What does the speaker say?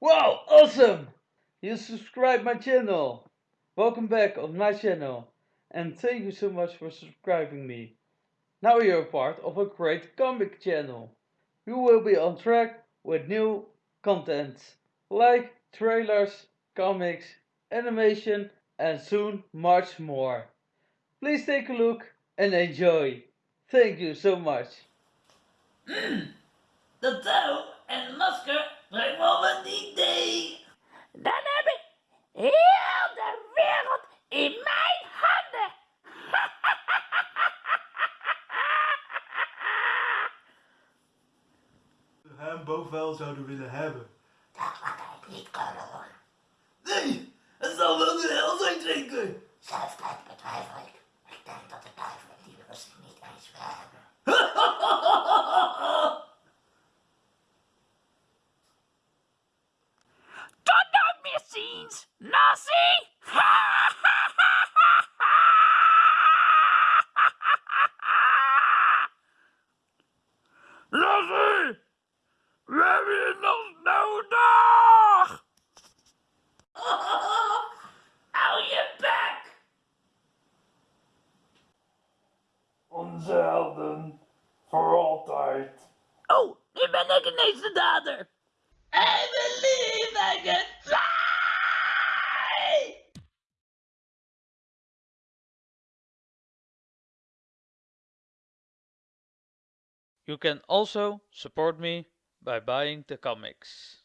Wow, awesome! You subscribe my channel. Welcome back on my channel. And thank you so much for subscribing me. Now you're a part of a great comic channel. You will be on track with new content. Like trailers, comics, animation and soon much more. Please take a look and enjoy. Thank you so much. De touw hem boven wel zouden willen hebben. Dat wat hij niet kan hoor. Nee, het zal wel de hel zijn. Zelfs dat betwijfel ik. Ik denk dat de duivel die rust niet eens wil hebben. Tot dan weer ziens! Nazi! Onze helden, voor altijd. Oh, nu ben ik ineens de dader! I believe I can fly! You can also support me by buying the comics.